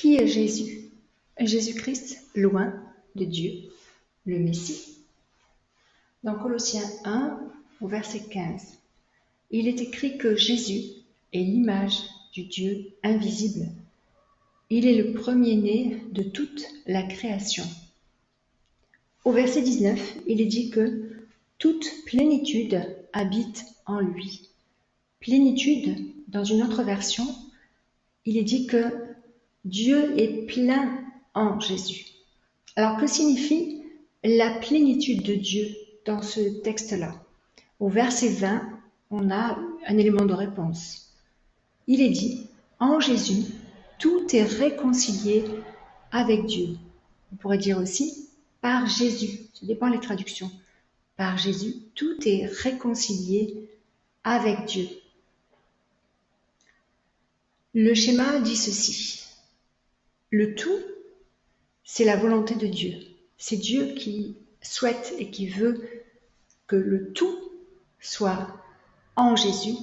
Qui est Jésus? Jésus-Christ, loin de Dieu, le Messie. Dans Colossiens 1, au verset 15, il est écrit que Jésus est l'image du Dieu invisible. Il est le premier-né de toute la création. Au verset 19, il est dit que toute plénitude habite en lui. Plénitude, dans une autre version, il est dit que Dieu est plein en Jésus. Alors que signifie la plénitude de Dieu dans ce texte-là? Au verset 20, on a un élément de réponse. Il est dit, en Jésus, tout est réconcilié avec Dieu. On pourrait dire aussi, par Jésus. Ça dépend des traductions. Par Jésus, tout est réconcilié avec Dieu. Le schéma dit ceci. Le tout, c'est la volonté de Dieu. C'est Dieu qui souhaite et qui veut que le tout soit en Jésus.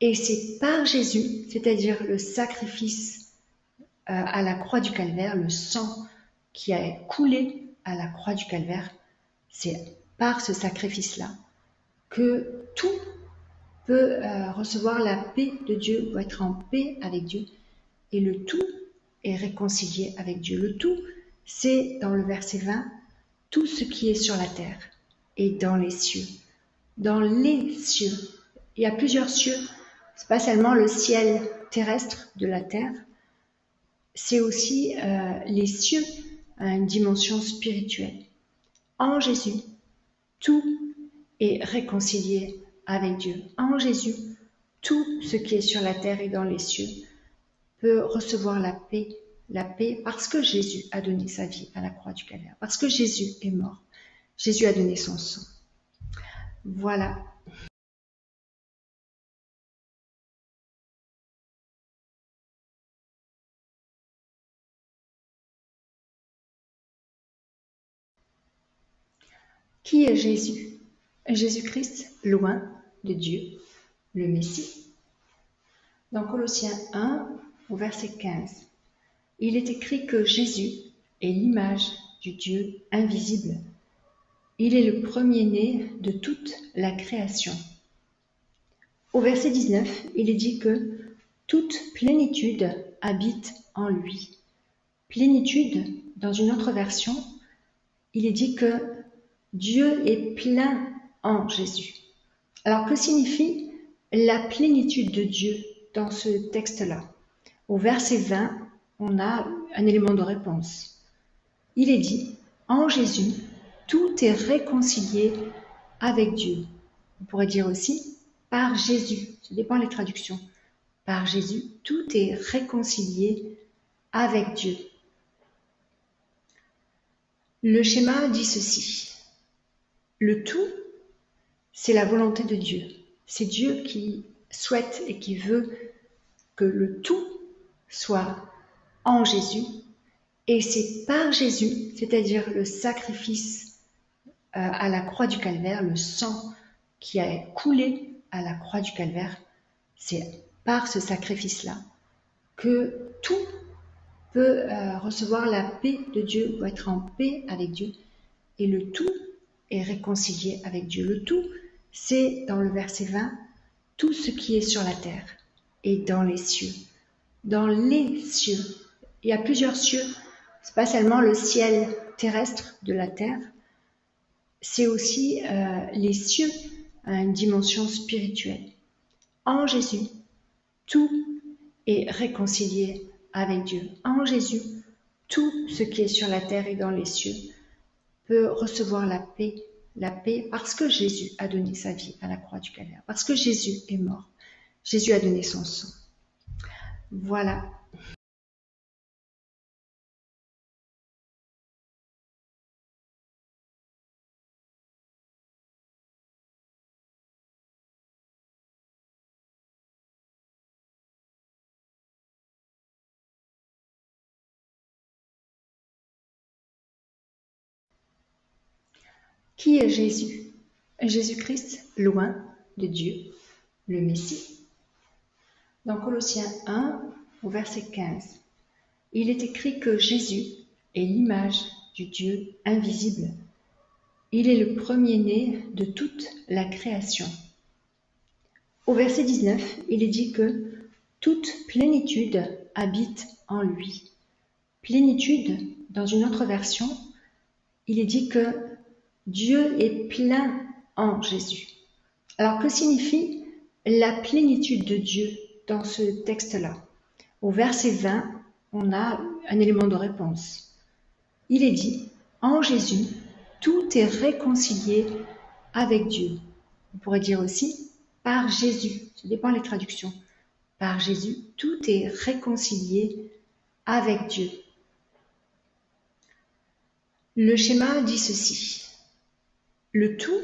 Et c'est par Jésus, c'est-à-dire le sacrifice euh, à la croix du calvaire, le sang qui a coulé à la croix du calvaire, c'est par ce sacrifice-là que tout peut euh, recevoir la paix de Dieu, ou être en paix avec Dieu, et le tout réconcilié avec Dieu. Le tout, c'est dans le verset 20, tout ce qui est sur la terre et dans les cieux. Dans les cieux. Il y a plusieurs cieux. C'est pas seulement le ciel terrestre de la terre, c'est aussi euh, les cieux à une dimension spirituelle. En Jésus, tout est réconcilié avec Dieu. En Jésus, tout ce qui est sur la terre et dans les cieux peut recevoir la paix, la paix parce que Jésus a donné sa vie à la croix du calvaire, parce que Jésus est mort. Jésus a donné son sang. Voilà. Qui est Jésus? Jésus-Christ, loin de Dieu, le Messie. Dans Colossiens 1, au verset 15, il est écrit que Jésus est l'image du Dieu invisible. Il est le premier-né de toute la création. Au verset 19, il est dit que toute plénitude habite en lui. Plénitude, dans une autre version, il est dit que Dieu est plein en Jésus. Alors que signifie la plénitude de Dieu dans ce texte-là? Au verset 20, on a un élément de réponse. Il est dit, en Jésus, tout est réconcilié avec Dieu. On pourrait dire aussi, par Jésus. Ça dépend des traductions. Par Jésus, tout est réconcilié avec Dieu. Le schéma dit ceci. Le tout c'est la volonté de Dieu. C'est Dieu qui souhaite et qui veut que le tout soit en Jésus. Et c'est par Jésus, c'est-à-dire le sacrifice euh, à la croix du calvaire, le sang qui a coulé à la croix du calvaire, c'est par ce sacrifice-là que tout peut euh, recevoir la paix de Dieu, ou être en paix avec Dieu. Et le tout est réconcilié avec Dieu. Le tout, c'est dans le verset 20, tout ce qui est sur la terre et dans les cieux. Dans les cieux. Il y a plusieurs cieux. C'est pas seulement le ciel terrestre de la terre, c'est aussi euh, les cieux à une dimension spirituelle. En Jésus, tout est réconcilié avec Dieu. En Jésus, tout ce qui est sur la terre et dans les cieux peut recevoir la paix la paix parce que Jésus a donné sa vie à la croix du calvaire, parce que Jésus est mort. Jésus a donné son sang. Voilà. Qui est Jésus? Jésus-Christ, loin de Dieu, le Messie. Dans Colossiens 1, au verset 15, il est écrit que Jésus est l'image du Dieu invisible. Il est le premier-né de toute la création. Au verset 19, il est dit que toute plénitude habite en lui. Plénitude, dans une autre version, il est dit que Dieu est plein en Jésus. Alors que signifie la plénitude de Dieu dans ce texte-là Au verset 20, on a un élément de réponse. Il est dit, en Jésus, tout est réconcilié avec Dieu. On pourrait dire aussi, par Jésus. Ça dépend des traductions. Par Jésus, tout est réconcilié avec Dieu. Le schéma dit ceci. Le tout,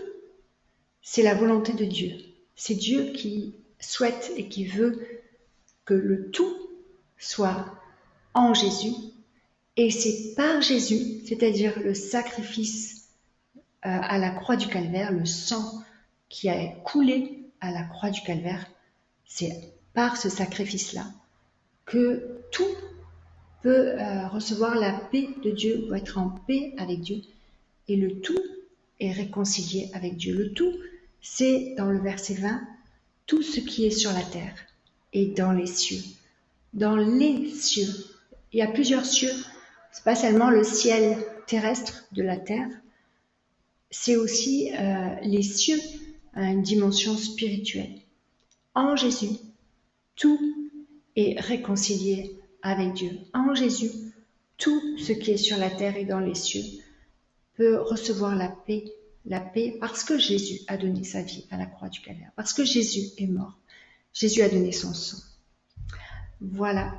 c'est la volonté de Dieu. C'est Dieu qui souhaite et qui veut que le tout soit en Jésus. Et c'est par Jésus, c'est-à-dire le sacrifice euh, à la croix du calvaire, le sang qui a coulé à la croix du calvaire, c'est par ce sacrifice-là que tout peut euh, recevoir la paix de Dieu, ou être en paix avec Dieu, et le tout est réconcilié avec Dieu. Le tout, c'est dans le verset 20, tout ce qui est sur la terre et dans les cieux. Dans les cieux. Il y a plusieurs cieux. C'est pas seulement le ciel terrestre de la terre, c'est aussi euh, les cieux à une dimension spirituelle. En Jésus, tout est réconcilié avec Dieu. En Jésus, tout ce qui est sur la terre et dans les cieux peut recevoir la paix, la paix parce que Jésus a donné sa vie à la croix du calvaire, parce que Jésus est mort. Jésus a donné son sang. Voilà